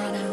wanna